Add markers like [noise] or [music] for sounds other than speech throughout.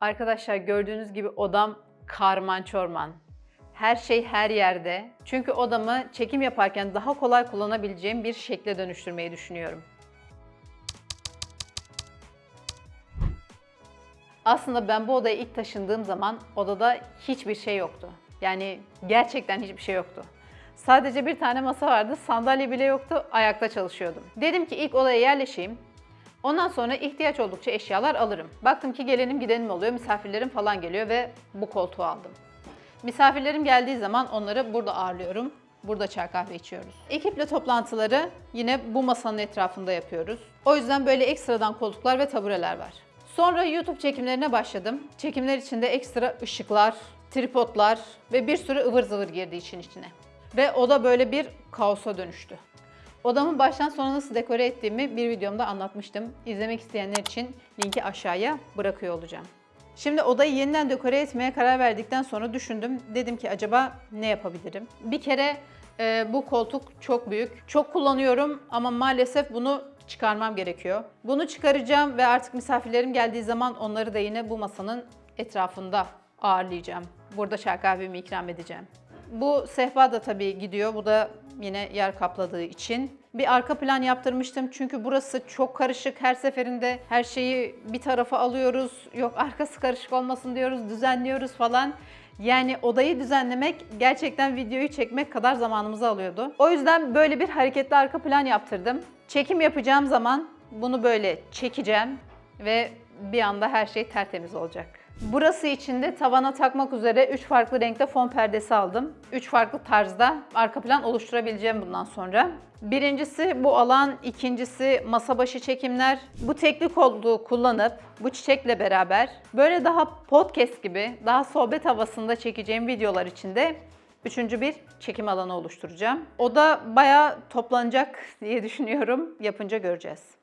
Arkadaşlar gördüğünüz gibi odam karman çorman. Her şey her yerde. Çünkü odamı çekim yaparken daha kolay kullanabileceğim bir şekle dönüştürmeyi düşünüyorum. Aslında ben bu odaya ilk taşındığım zaman odada hiçbir şey yoktu. Yani gerçekten hiçbir şey yoktu. Sadece bir tane masa vardı, sandalye bile yoktu, ayakta çalışıyordum. Dedim ki ilk odaya yerleşeyim. Ondan sonra ihtiyaç oldukça eşyalar alırım. Baktım ki gelenim gidenim oluyor, misafirlerim falan geliyor ve bu koltuğu aldım. Misafirlerim geldiği zaman onları burada ağırlıyorum. Burada çay kahve içiyoruz. Ekiple toplantıları yine bu masanın etrafında yapıyoruz. O yüzden böyle ekstradan koltuklar ve tabureler var. Sonra YouTube çekimlerine başladım. Çekimler içinde ekstra ışıklar, tripodlar ve bir sürü ıvır zıvır girdi için içine. Ve oda böyle bir kaosa dönüştü. Odamı baştan sona nasıl dekore ettiğimi bir videomda anlatmıştım. İzlemek isteyenler için linki aşağıya bırakıyor olacağım. Şimdi odayı yeniden dekore etmeye karar verdikten sonra düşündüm. Dedim ki acaba ne yapabilirim? Bir kere e, bu koltuk çok büyük. Çok kullanıyorum ama maalesef bunu çıkarmam gerekiyor. Bunu çıkaracağım ve artık misafirlerim geldiği zaman onları da yine bu masanın etrafında ağırlayacağım. Burada çay kahvemi ikram edeceğim. Bu sehpa da tabii gidiyor. Bu da yine yer kapladığı için. Bir arka plan yaptırmıştım çünkü burası çok karışık. Her seferinde her şeyi bir tarafa alıyoruz. Yok arkası karışık olmasın diyoruz, düzenliyoruz falan. Yani odayı düzenlemek gerçekten videoyu çekmek kadar zamanımızı alıyordu. O yüzden böyle bir hareketli arka plan yaptırdım. Çekim yapacağım zaman bunu böyle çekeceğim ve bir anda her şey tertemiz olacak. Burası için de tavana takmak üzere 3 farklı renkte fon perdesi aldım. 3 farklı tarzda arka plan oluşturabileceğim bundan sonra. Birincisi bu alan, ikincisi masa başı çekimler. Bu teknik olduğu kullanıp bu çiçekle beraber böyle daha podcast gibi, daha sohbet havasında çekeceğim videolar için de Üçüncü bir çekim alanı oluşturacağım. O da bayağı toplanacak [laughs] diye düşünüyorum. Yapınca göreceğiz.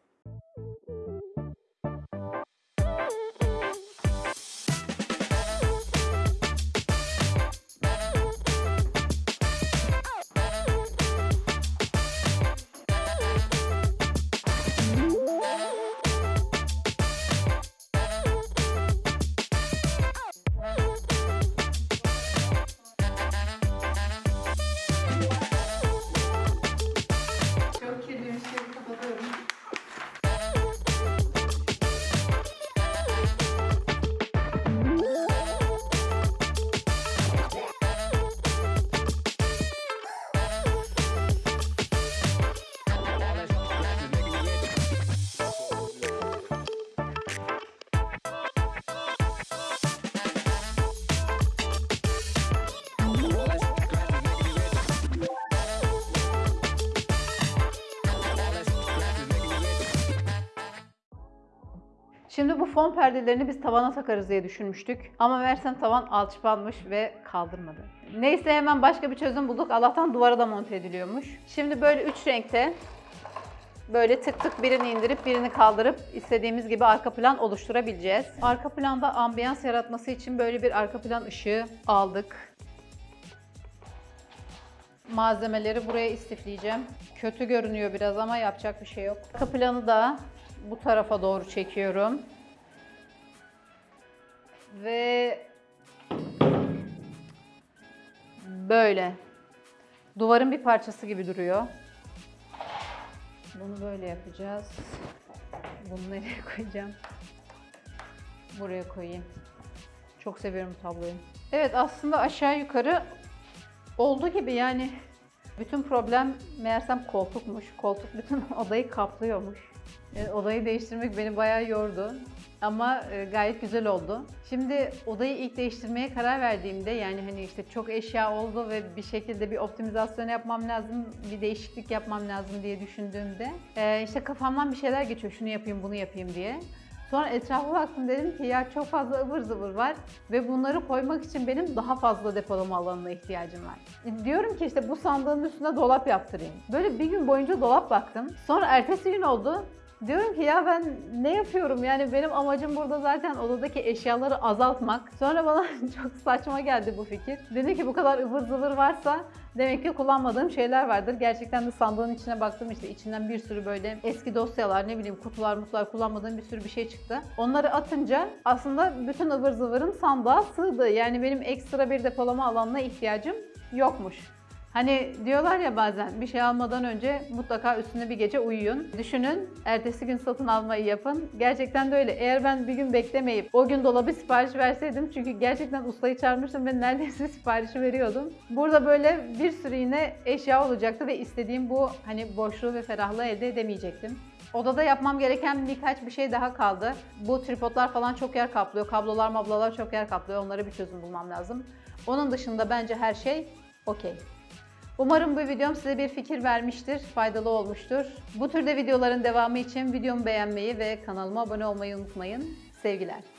Şimdi bu fon perdelerini biz tavana takarız diye düşünmüştük. Ama meğersem tavan alçıpanmış ve kaldırmadı. Neyse hemen başka bir çözüm bulduk. Allah'tan duvara da monte ediliyormuş. Şimdi böyle üç renkte böyle tık tık birini indirip birini kaldırıp istediğimiz gibi arka plan oluşturabileceğiz. Arka planda ambiyans yaratması için böyle bir arka plan ışığı aldık. Malzemeleri buraya istifleyeceğim. Kötü görünüyor biraz ama yapacak bir şey yok. Arka planı da bu tarafa doğru çekiyorum. Ve böyle. Duvarın bir parçası gibi duruyor. Bunu böyle yapacağız. Bunu nereye koyacağım? Buraya koyayım. Çok seviyorum tabloyu. Evet aslında aşağı yukarı oldu gibi yani. Bütün problem meğersem koltukmuş. Koltuk bütün [laughs] odayı kaplıyormuş. E, odayı değiştirmek beni bayağı yordu. Ama e, gayet güzel oldu. Şimdi odayı ilk değiştirmeye karar verdiğimde yani hani işte çok eşya oldu ve bir şekilde bir optimizasyon yapmam lazım, bir değişiklik yapmam lazım diye düşündüğümde e, işte kafamdan bir şeyler geçiyor. Şunu yapayım, bunu yapayım diye. Sonra etrafa baktım dedim ki ya çok fazla ıvır zıvır var ve bunları koymak için benim daha fazla depolama alanına ihtiyacım var. E, Diyorum ki işte bu sandığın üstüne dolap yaptırayım. Böyle bir gün boyunca dolap baktım. Sonra ertesi gün oldu. Diyorum ki ya ben ne yapıyorum yani benim amacım burada zaten odadaki eşyaları azaltmak. Sonra bana [laughs] çok saçma geldi bu fikir. Dedi ki bu kadar ıvır zıvır varsa demek ki kullanmadığım şeyler vardır. Gerçekten de sandığın içine baktım işte içinden bir sürü böyle eski dosyalar ne bileyim kutular mutlar kullanmadığım bir sürü bir şey çıktı. Onları atınca aslında bütün ıvır zıvırım sandığa sığdı. Yani benim ekstra bir depolama alanına ihtiyacım yokmuş. Hani diyorlar ya bazen bir şey almadan önce mutlaka üstüne bir gece uyuyun. Düşünün, ertesi gün satın almayı yapın. Gerçekten de öyle. Eğer ben bir gün beklemeyip o gün dolabı sipariş verseydim çünkü gerçekten ustayı çağırmıştım ve neredeyse [laughs] siparişi veriyordum. Burada böyle bir sürü yine eşya olacaktı ve istediğim bu hani boşluğu ve ferahlığı elde edemeyecektim. Odada yapmam gereken birkaç bir şey daha kaldı. Bu tripodlar falan çok yer kaplıyor. Kablolar mablalar çok yer kaplıyor. Onlara bir çözüm bulmam lazım. Onun dışında bence her şey okey. Umarım bu videom size bir fikir vermiştir, faydalı olmuştur. Bu türde videoların devamı için videomu beğenmeyi ve kanalıma abone olmayı unutmayın. Sevgiler.